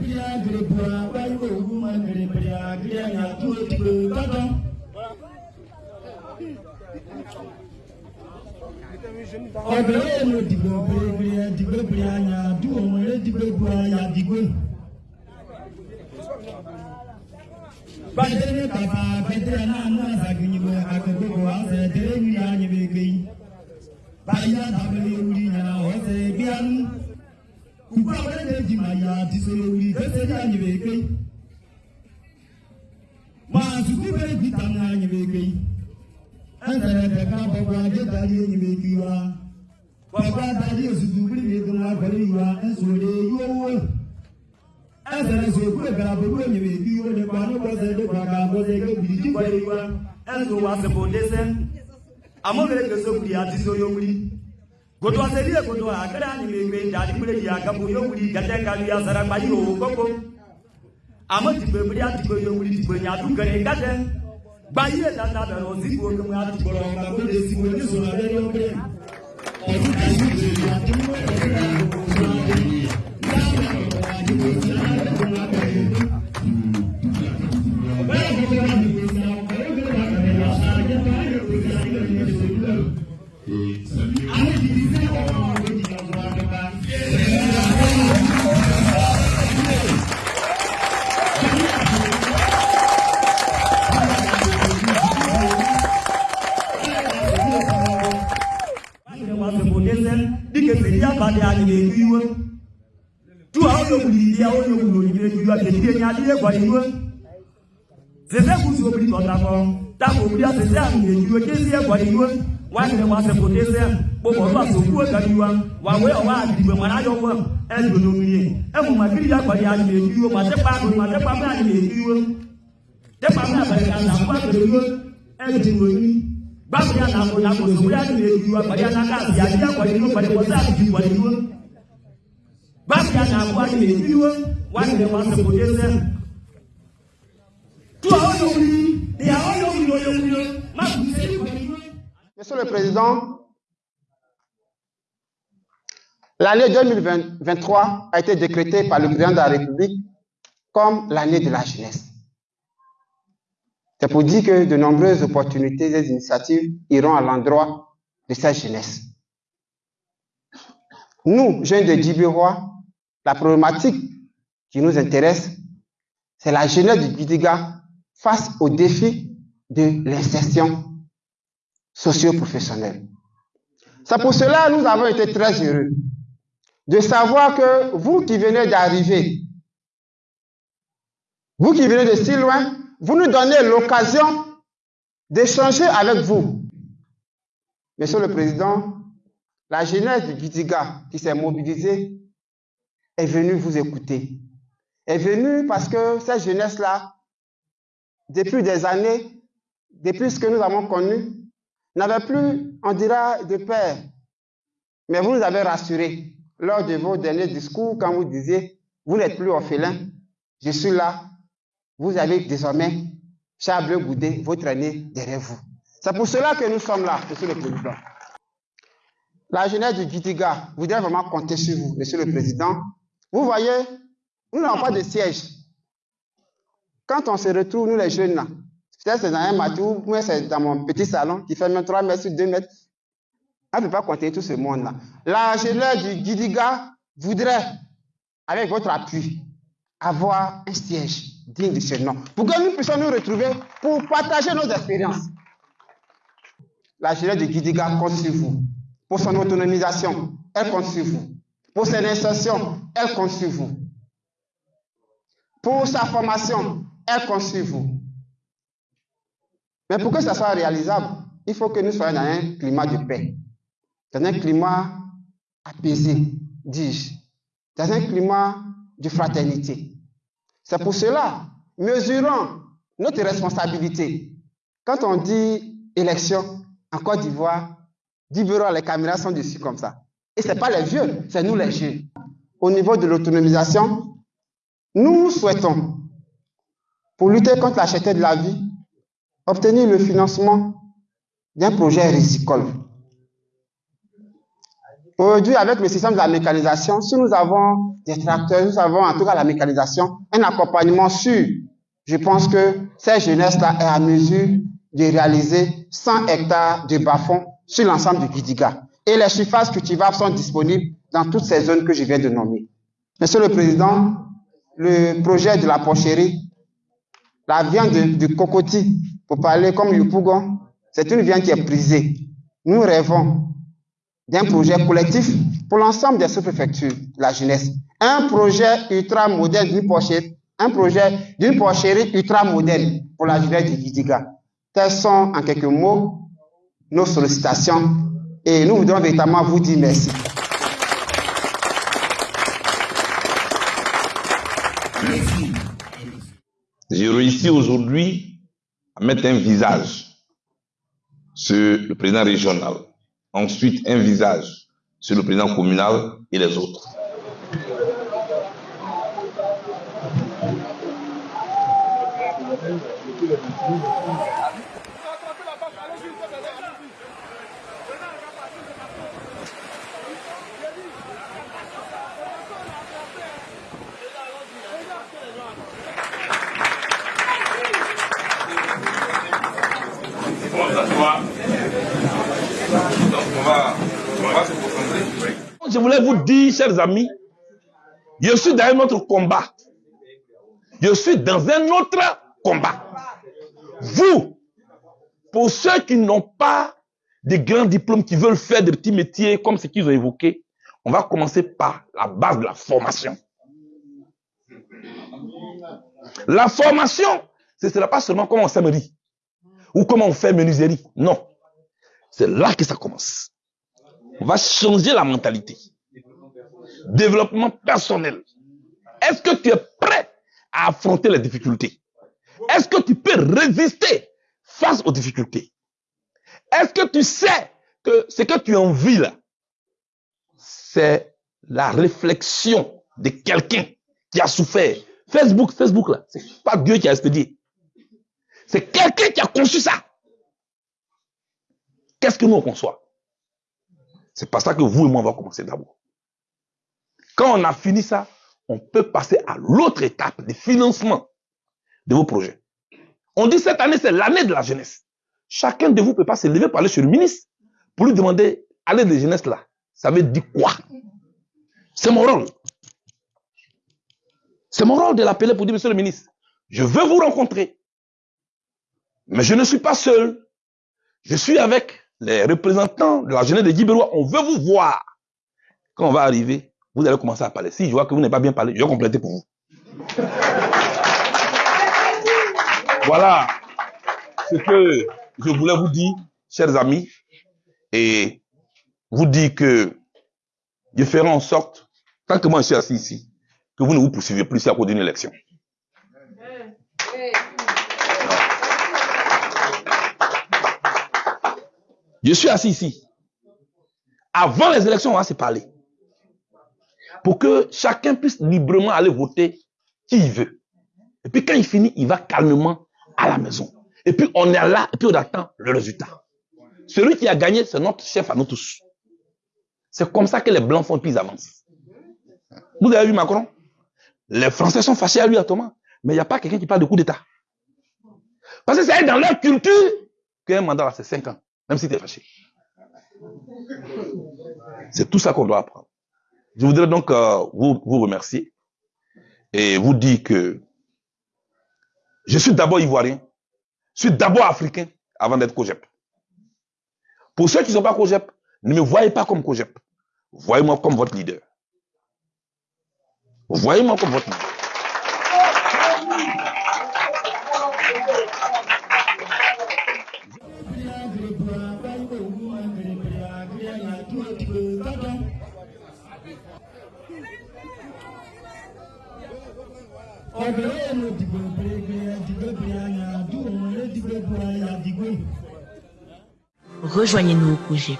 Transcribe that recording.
gria gri bua wai wo wu ma gri bria gria ya tu tu tata ọbẹ̀rẹ̀ yẹn ló dìgbò bèrèbèrè dìgbò bèrè àyà dùn ọmọ eré dìgbò bu àyà dìgbò. bàtẹ́ ní kàfà bẹ́tẹ́ náà ní àzàgbìnyìnbó àgbẹ̀gbẹ̀gbọ̀ àzẹ̀ tẹ́lẹ̀ ní ànyẹ̀bẹ̀gbẹ̀ yìí. báyìí náà tàbí lè wuli yàrá ọ̀sẹ̀ bí a nù. kùkú àwọn ẹ̀dẹ̀ ya tisoro wuli gbese ni anyị na-eke ma sukube dita na anyị na-eke ezere keka bọkwa jetari enyi m eke iwa bọkwa tari ozuzu biri m ego na akwara iwa esore yowo ezere so okwe gara bụrụ enyi m eke iwe nekwa anyị gbọze dịkwa ka agbọze ego biri jikwara iwa ezo wa. Sịpụ dese amụbere ka esokwu ya tisoro wuli godo aserire godo akara ni mebe ndali kule ya gabu yo kuli gata kalu ya sara ba yo koko ama ti be bria ti be yo kuli ti be nya du gare gata ba ye da da da ro zibo ko ma ti boro ka ko de si mo ni so na de yo be dia wo ne wulo ni bi ju ate die nya die gwa ni wo sese kusi obi to ta ko ta ko bi ate se an ne ju ke se gwa ni wo wa ne wa se pote se bo bo ba so ku ga ni wa. Wa we o wa di be mara yo wo e do no mi e mu ma kiri ya gwa ya ni ju wo ma te pa ko ma te pa ma ni ju wo te pa ma ba ka na kwa e ko wo e di wo ni. Gbàgbé àná àkọlà kò sówó yá ni ju wa gbàgbé àná ká àti àti àkọlà ni wo gbàgbé wọn sá àti ju wa ni wo. Monsieur le Président, l'année 2023 a été décrétée par le président de la République comme l'année de la jeunesse. C'est pour dire que de nombreuses opportunités et initiatives iront à l'endroit de cette jeunesse. Nous, jeunes de Djibirois, la problématique qui nous intéresse, c'est la jeunesse du Bidiga face au défi de l'insertion socio-professionnelle. C'est pour cela que nous avons été très heureux de savoir que vous qui venez d'arriver, vous qui venez de si loin, vous nous donnez l'occasion d'échanger avec vous. Monsieur le Président, la jeunesse du Bidiga qui s'est mobilisée est venue vous écouter. Est venue parce que cette jeunesse-là, depuis des années, depuis ce que nous avons connu, n'avait plus, on dira, de père. Mais vous nous avez rassurés lors de vos derniers discours quand vous disiez, vous n'êtes plus orphelin, je suis là, vous avez désormais Charles Goudet, votre aîné, derrière vous. C'est pour cela que nous sommes là, Monsieur le Président. La jeunesse du Gitiga voudrait vraiment compter sur vous, Monsieur le Président. Vous voyez, nous n'avons pas de siège. Quand on se retrouve, nous les jeunes, là, peut-être c'est dans un matou, moi c'est dans mon petit salon qui fait même 3 mètres sur 2 mètres. On ne peut pas compter tout ce monde-là. La jeunesse du Gidiga voudrait, avec votre appui, avoir un siège digne de ce nom. Pour que nous puissions nous retrouver pour partager nos expériences. La jeunesse du Gidiga compte sur vous. Pour son autonomisation, elle compte sur vous. Pour son insertion, elle compte vous. Pour sa formation, elle compte vous. Mais pour que ça soit réalisable, il faut que nous soyons dans un climat de paix, dans un climat apaisé, dis-je, dans un climat de fraternité. C'est pour cela, mesurons notre responsabilité. Quand on dit élection en Côte d'Ivoire, 10 bureaux, les caméras sont dessus comme ça. Et ce n'est pas les vieux, c'est nous les jeunes. Au niveau de l'autonomisation, nous souhaitons, pour lutter contre la cherté de la vie, obtenir le financement d'un projet risicole. Aujourd'hui, avec le système de la mécanisation, si nous avons des tracteurs, nous avons en tout cas la mécanisation, un accompagnement sûr, je pense que cette jeunesse-là est à mesure de réaliser 100 hectares de bas-fonds sur l'ensemble du Gidiga. Et les surfaces cultivables sont disponibles dans toutes ces zones que je viens de nommer. Monsieur le Président, le projet de la porcherie, la viande de, de cocotier, pour parler comme le pougon, c'est une viande qui est prisée. Nous rêvons d'un projet collectif pour l'ensemble des sous-préfectures, la jeunesse. Un projet ultra moderne d'une porcherie, un projet d'une porcherie ultra moderne pour la jeunesse du Gidiga. Telles sont en quelques mots nos sollicitations et nous voudrons véritablement vous dire merci. J'ai réussi aujourd'hui à mettre un visage sur le président régional, ensuite un visage sur le président communal et les autres. Je voulais vous dire, chers amis, je suis dans un autre combat. Je suis dans un autre combat. Vous, pour ceux qui n'ont pas de grands diplômes, qui veulent faire des petits métiers comme ce qu'ils ont évoqué, on va commencer par la base de la formation. La formation, ce ne sera pas seulement comment on s'aimerie ou comment on fait menuiserie? Non. C'est là que ça commence. On va changer la mentalité. Développement personnel. Est-ce que tu es prêt à affronter les difficultés? Est-ce que tu peux résister face aux difficultés? Est-ce que tu sais que ce que tu envies là, c'est la réflexion de quelqu'un qui a souffert? Facebook, Facebook là, c'est pas Dieu qui a expédié. C'est quelqu'un qui a conçu ça. Qu'est-ce que nous on conçoit? C'est pas ça que vous et moi on va commencer d'abord. Quand on a fini ça, on peut passer à l'autre étape de financement de vos projets. On dit cette année, c'est l'année de la jeunesse. Chacun de vous peut pas se lever pour aller sur le ministre pour lui demander, allez de jeunesse là, ça veut dire quoi? C'est mon rôle. C'est mon rôle de l'appeler pour dire, monsieur le ministre, je veux vous rencontrer. Mais je ne suis pas seul. Je suis avec les représentants de la jeunesse de Guibérois. On veut vous voir. Quand on va arriver, vous allez commencer à parler. Si je vois que vous n'avez pas bien parlé, je vais compléter pour vous. Voilà ce que je voulais vous dire, chers amis, et vous dire que je ferai en sorte, tant que moi je suis assis ici, que vous ne vous poursuivez plus à cause d'une élection. Je suis assis ici. Avant les élections, on va se parler. Pour que chacun puisse librement aller voter qui il veut. Et puis quand il finit, il va calmement à la maison. Et puis on est là, et puis on attend le résultat. Celui qui a gagné, c'est notre chef à nous tous. C'est comme ça que les Blancs font, puis ils avancent. Vous avez vu Macron? Les Français sont fâchés à lui, à Thomas. Mais il n'y a pas quelqu'un qui parle de coup d'État. Parce que c'est dans leur culture qu'un mandat, c'est 5 ans. Même si tu es fâché. C'est tout ça qu'on doit apprendre. Je voudrais donc euh, vous, vous remercier et vous dire que je suis d'abord ivoirien, je suis d'abord africain avant d'être COGEP. Pour ceux qui ne sont pas COGEP, ne me voyez pas comme COGEP. Voyez-moi comme votre leader. Voyez-moi comme votre leader. Rejoignez-nous au projet